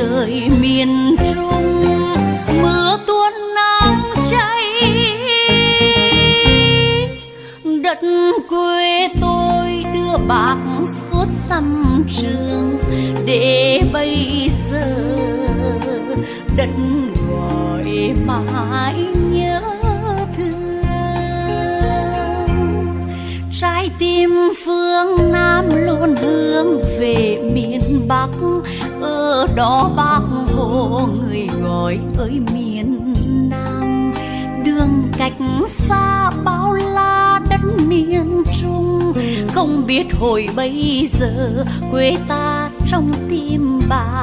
trời miền trung, mưa tuôn nắng cháy. Đất quê tôi đưa bạc suốt xăm trường để bây giờ đất gọi mãi nhớ thương. Trái tim phương nam luôn hướng về miền bắc đó bác hồ người gọi ơi miền nam. Đường cách xa bao la đất miền trung. Không biết hồi bây giờ quê ta trong tim bà